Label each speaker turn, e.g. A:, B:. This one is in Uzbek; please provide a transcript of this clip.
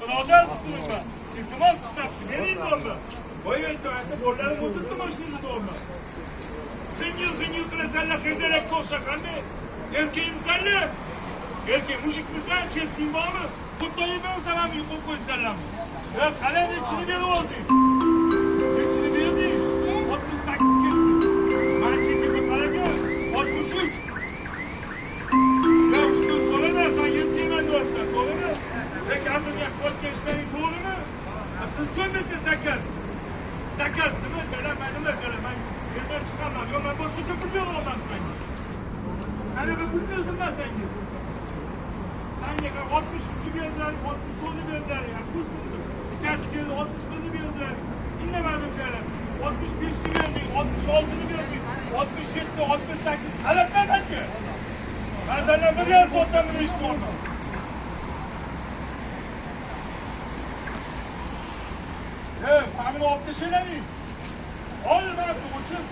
A: birodar tutulma. İltimos sizdan bering do'mmi. Voy aytdi, bo'llarim o'tirdi mashinada do'mmi. Zingil zingil qilasanlar, qezalakka o'xshab qanday? Erkakmisanlar? Erkak mushukmisan, chesting bormi? Xuddoyim ham yuqib qo'ysanlarmi? Ya qalay nechini berib olding? Nechini berding? 68 ketdi. Mana chetiga qaraga 63. Ya Qilchon bitta zakaz. Zakaz nima? Jala, man nima jala? Man yerdan chiqaman. Yo'q, man boshqacha pul beraman senga. Qanaqa pul berdim man senga? sanga 63 berdilar, 64 berdilar. Ya bu so'mdi. Ikkasi keldi 61 berdilar. Indamadim jala. oltmish beshni berding, oltmish oltini berding, 67, 68 qalatma menga. Ben senden bir yer fotoğrafını işte olmam. Ya, tahmin oldu şeyler değil. Oğlum ben bu uçun?